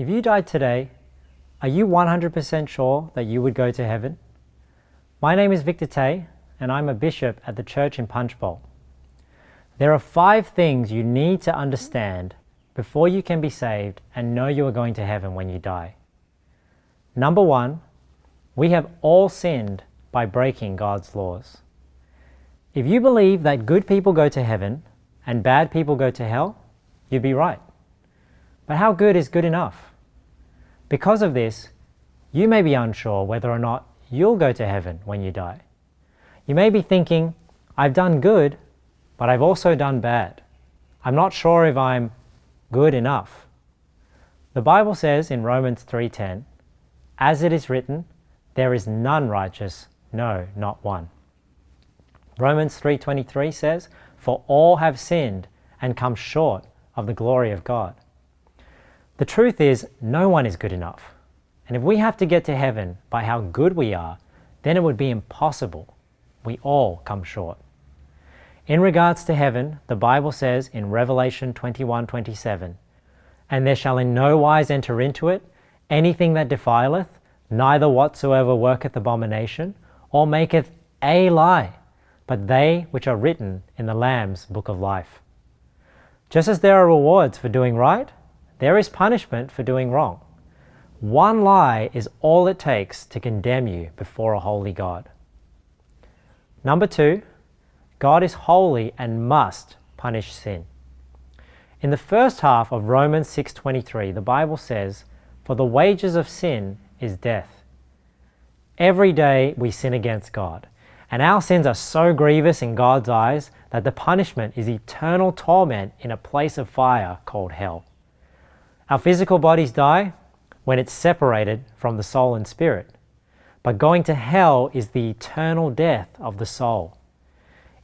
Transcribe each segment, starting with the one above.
If you died today, are you 100% sure that you would go to heaven? My name is Victor Tay, and I'm a bishop at the church in Punchbowl. There are five things you need to understand before you can be saved and know you are going to heaven when you die. Number one, we have all sinned by breaking God's laws. If you believe that good people go to heaven and bad people go to hell, you'd be right. But how good is good enough? Because of this, you may be unsure whether or not you'll go to heaven when you die. You may be thinking, I've done good, but I've also done bad. I'm not sure if I'm good enough. The Bible says in Romans 3:10, as it is written, there is none righteous, no, not one. Romans 3:23 says, for all have sinned and come short of the glory of God. The truth is, no one is good enough. And if we have to get to heaven by how good we are, then it would be impossible. We all come short. In regards to heaven, the Bible says in Revelation 21:27, And there shall in no wise enter into it anything that defileth, neither whatsoever worketh abomination, or maketh a lie, but they which are written in the Lamb's book of life. Just as there are rewards for doing right, there is punishment for doing wrong. One lie is all it takes to condemn you before a holy God. Number two, God is holy and must punish sin. In the first half of Romans 6:23, the Bible says, "For the wages of sin is death." Every day we sin against God, and our sins are so grievous in God's eyes that the punishment is eternal torment in a place of fire called hell. Our physical bodies die when it's separated from the soul and spirit, but going to hell is the eternal death of the soul.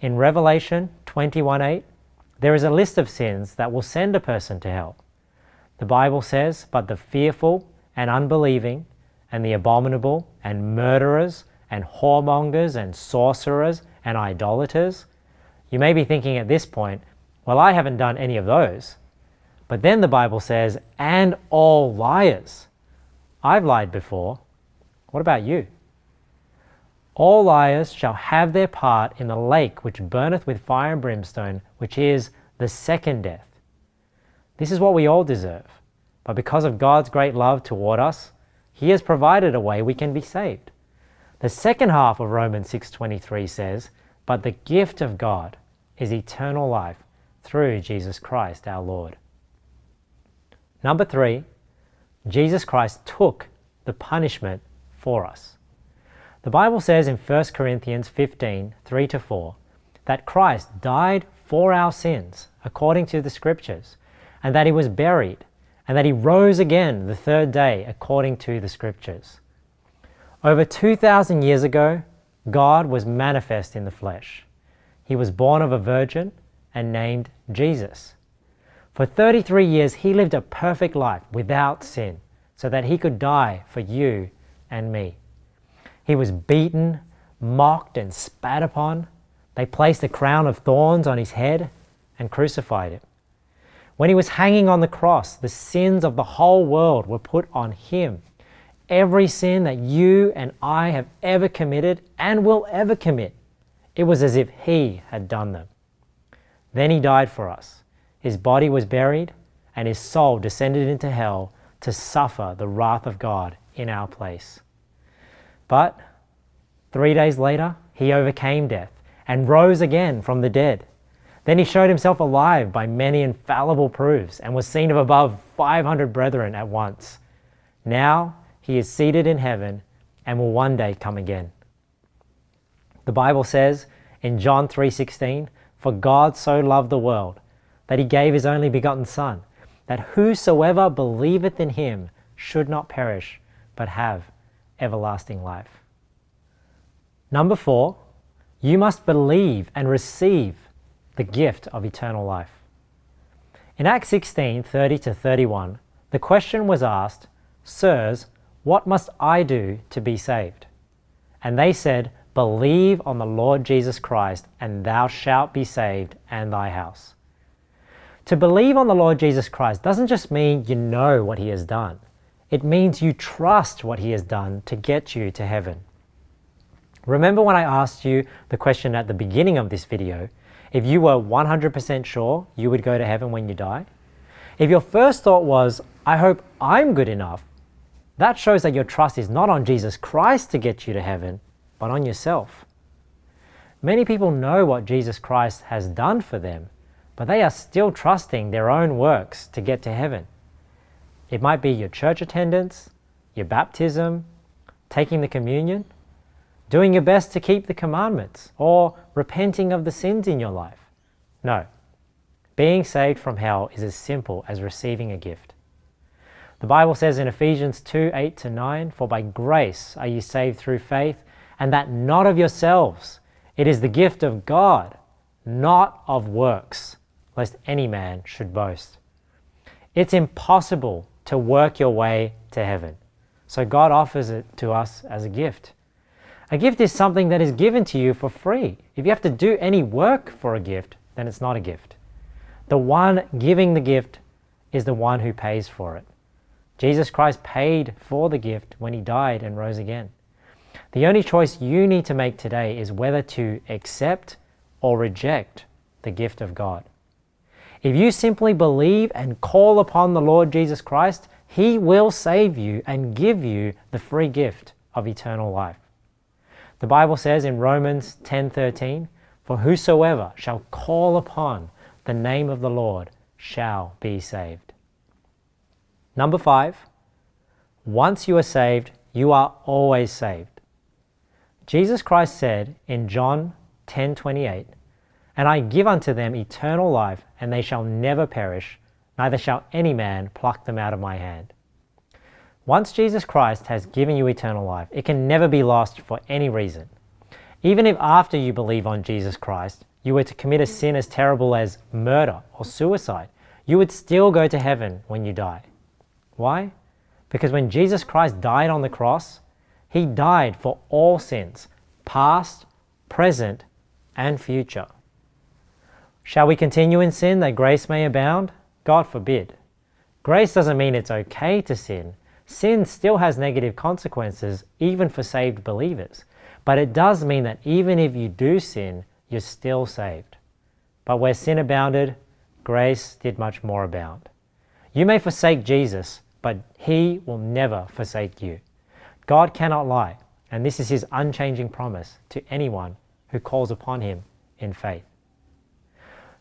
In Revelation 21:8, there is a list of sins that will send a person to hell. The Bible says, But the fearful and unbelieving, and the abominable, and murderers, and whoremongers, and sorcerers, and idolaters. You may be thinking at this point, Well, I haven't done any of those. But then the Bible says, And all liars. I've lied before. What about you? All liars shall have their part in the lake which burneth with fire and brimstone, which is the second death. This is what we all deserve. But because of God's great love toward us, He has provided a way we can be saved. The second half of Romans 6:23 says, "But the gift of God is eternal life through Jesus Christ our Lord." Number 3, Jesus Christ took the punishment for us. The Bible says in 1 Corinthians 15 3 to 4 that Christ died for our sins according to the Scriptures, and that he was buried, and that he rose again the third day according to the Scriptures. Over 2,000 years ago, God was manifest in the flesh. He was born of a virgin and named Jesus. For 33 years, he lived a perfect life without sin so that he could die for you and me. He was beaten, mocked, and spat upon. They placed a crown of thorns on his head and crucified him. When he was hanging on the cross, the sins of the whole world were put on him. Every sin that you and I have ever committed and will ever commit, it was as if he had done them. Then he died for us. His body was buried, and his soul descended into hell to suffer the wrath of God in our place. But three days later, he overcame death and rose again from the dead. Then he showed himself alive by many infallible proofs and was seen of above 500 brethren at once. Now he is seated in heaven and will one day come again. The Bible says in John 3:16, "For God so loved the world that he gave his only begotten son, that whosoever believeth in him should not perish, but have everlasting life. Number four, you must believe and receive the gift of eternal life. In Acts 16 30 to 31, the question was asked, Sirs, what must I do to be saved? And they said, Believe on the Lord Jesus Christ, and thou shalt be saved and thy house. To believe on the Lord Jesus Christ doesn't just mean you know what He has done, it means you trust what He has done to get you to heaven. Remember when I asked you the question at the beginning of this video if you were 100% sure you would go to heaven when you die? If your first thought was, I hope I'm good enough, that shows that your trust is not on Jesus Christ to get you to heaven, but on yourself. Many people know what Jesus Christ has done for them, but they are still trusting their own works to get to heaven. It might be your church attendance, your baptism, taking the communion, doing your best to keep the commandments, or repenting of the sins in your life. No. Being saved from hell is as simple as receiving a gift. The Bible says in Ephesians 2 8 to 9, For by grace are you saved through faith, and that not of yourselves. It is the gift of God, not of works, lest any man should boast. It's impossible to work your way to heaven. So God offers it to us as a gift. A gift is something that is given to you for free. If you have to do any work for a gift, then it's not a gift. The one giving the gift is the one who pays for it. Jesus Christ paid for the gift when he died and rose again. The only choice you need to make today is whether to accept or reject the gift of God. If you simply believe and call upon the Lord Jesus Christ, he will save you and give you the free gift of eternal life. The Bible says in Romans 10:13, "For whosoever shall call upon the name of the Lord shall be saved." Number 5, once you are saved, you are always saved. Jesus Christ said in John 10:28, "And I give unto them eternal life, and they shall never perish, neither shall any man pluck them out of my hand." Once Jesus Christ has given you eternal life, it can never be lost for any reason. Even if after you believe on Jesus Christ, you were to commit a sin as terrible as murder or suicide, you would still go to heaven when you die. Why? Because when Jesus Christ died on the cross, he died for all sins, past, present, and future. Shall we continue in sin that grace may abound? God forbid. Grace doesn't mean it's okay to sin, Sin still has negative consequences, even for saved believers. But it does mean that even if you do sin, you're still saved. But where sin abounded, grace did much more abound. You may forsake Jesus, but he will never forsake you. God cannot lie, and this is his unchanging promise to anyone who calls upon him in faith.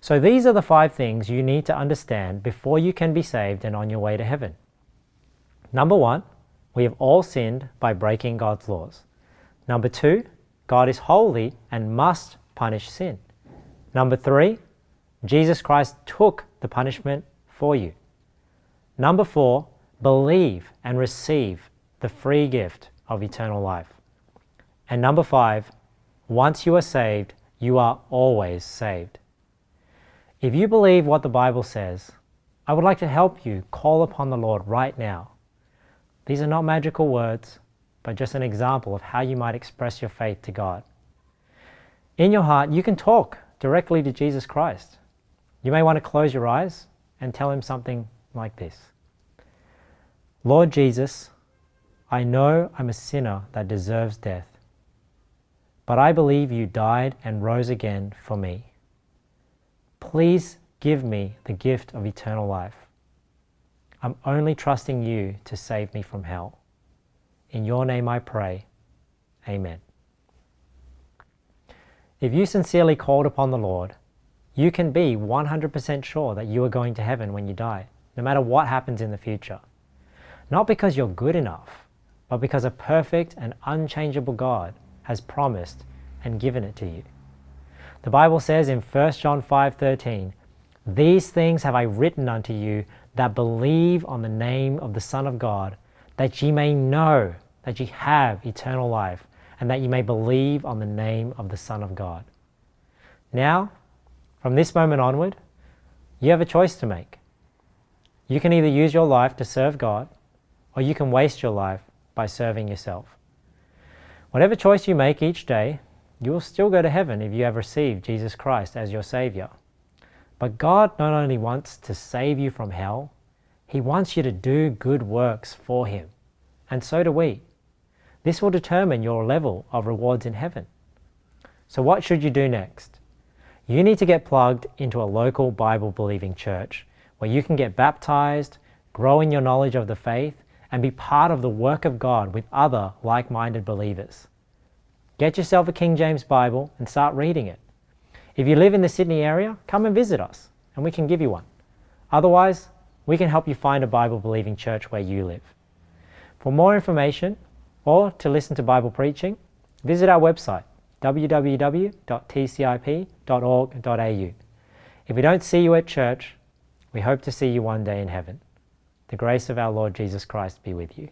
So these are the five things you need to understand before you can be saved and on your way to heaven. Number one, we have all sinned by breaking God's laws. Number two, God is holy and must punish sin. Number three, Jesus Christ took the punishment for you. Number four, believe and receive the free gift of eternal life. And number five, once you are saved, you are always saved. If you believe what the Bible says, I would like to help you call upon the Lord right now these are not magical words, but just an example of how you might express your faith to God. In your heart, you can talk directly to Jesus Christ. You may want to close your eyes and tell him something like this Lord Jesus, I know I'm a sinner that deserves death, but I believe you died and rose again for me. Please give me the gift of eternal life. I'm only trusting you to save me from hell. In your name I pray. Amen. If you sincerely called upon the Lord, you can be 100% sure that you are going to heaven when you die, no matter what happens in the future. Not because you're good enough, but because a perfect and unchangeable God has promised and given it to you. The Bible says in 1 John 5:13, "These things have I written unto you that believe on the name of the Son of God, that ye may know that ye have eternal life, and that ye may believe on the name of the Son of God. Now, from this moment onward, you have a choice to make. You can either use your life to serve God, or you can waste your life by serving yourself. Whatever choice you make each day, you will still go to heaven if you have received Jesus Christ as your Savior. But God not only wants to save you from hell, He wants you to do good works for Him. And so do we. This will determine your level of rewards in heaven. So, what should you do next? You need to get plugged into a local Bible believing church where you can get baptized, grow in your knowledge of the faith, and be part of the work of God with other like minded believers. Get yourself a King James Bible and start reading it. If you live in the Sydney area, come and visit us and we can give you one. Otherwise, we can help you find a Bible believing church where you live. For more information or to listen to Bible preaching, visit our website www.tcip.org.au. If we don't see you at church, we hope to see you one day in heaven. The grace of our Lord Jesus Christ be with you.